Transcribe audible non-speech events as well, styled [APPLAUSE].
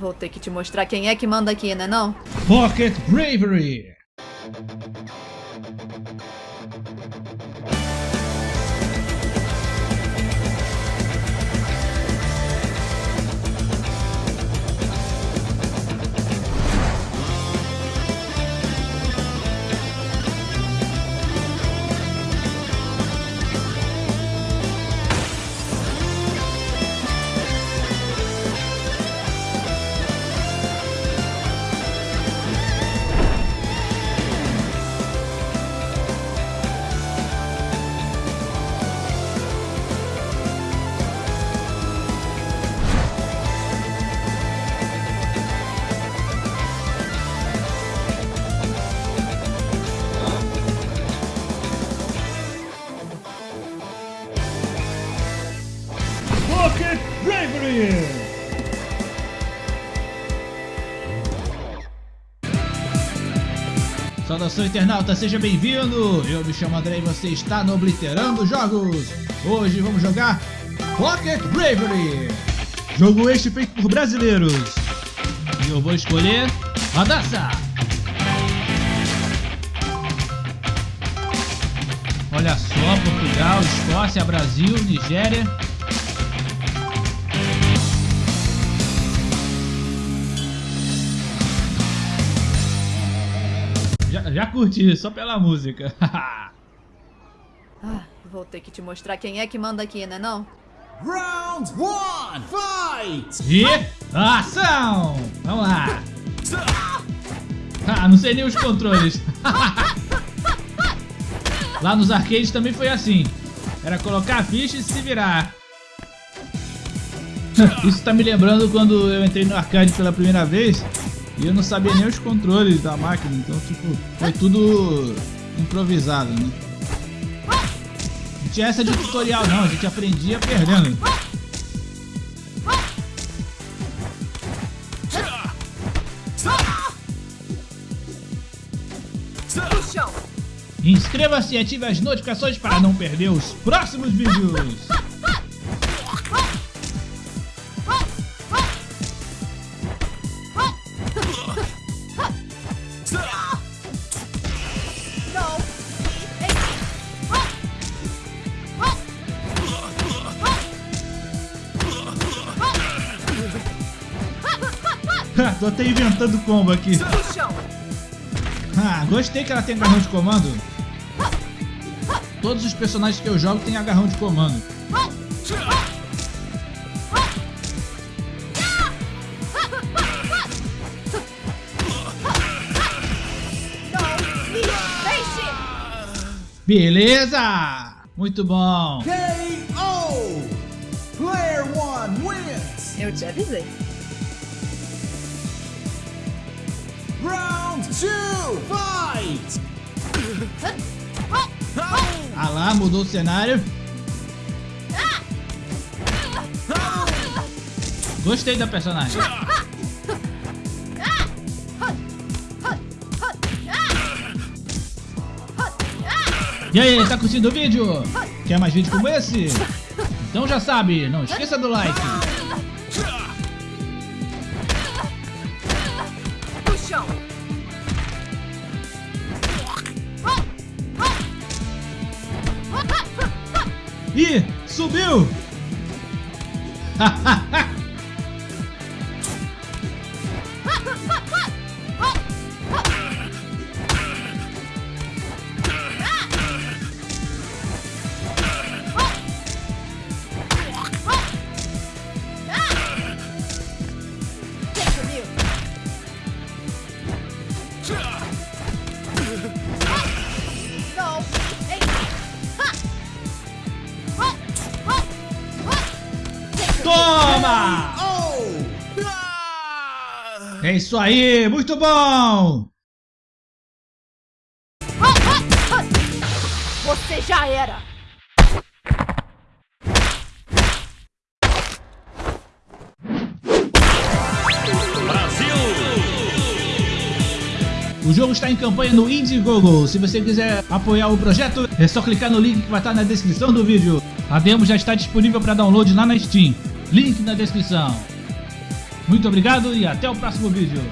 vou ter que te mostrar quem é que manda aqui, né não? Pocket Bravery! Pocket Bravery! Saudação internauta, seja bem-vindo! Eu me chamo André e você está no Obliterando Jogos! Hoje vamos jogar Pocket Bravery! Jogo este feito por brasileiros! E eu vou escolher Radassa! Olha só, Portugal, Escócia, Brasil, Nigéria Já, já curti, só pela música. [LAUGHS] Ah, vou ter que te mostrar quem é que manda aqui, né não? Round one, fight! e ação! Vamos lá! Ah, não sei nem os controles. [LAUGHS] Lá nos arcades também foi assim. Era colocar a ficha e se virar. Isso tá me lembrando quando eu entrei no arcade pela primeira vez e eu não sabia nem os controles da máquina, então tipo, foi tudo improvisado, né? Não tinha essa de tutorial não, a gente aprendia perdendo. Inscreva-se e ative as notificações para não perder os próximos vídeos. [LAUGHS] Tô até inventando combo aqui. Ah, gostei que ela tem agarrão de comando. Todos os personagens que eu jogo têm agarrão de comando. Beleza! Muito bom. KO! Player one wins! Eu te avisei. Round two, fight! Ah lá, mudou o cenário. Gostei da personagem. E aí, tá curtindo o vídeo? Quer mais vídeo como esse? Então já sabe, não esqueça do like. Ih, subiu! É isso aí, muito bom! Você já era! O jogo está em campanha no Indiegogo. Se você quiser apoiar o projeto, é só clicar no link que vai estar na descrição do vídeo. A demo já está disponível para download lá na Steam. Link na descrição. Muito obrigado e até o próximo vídeo.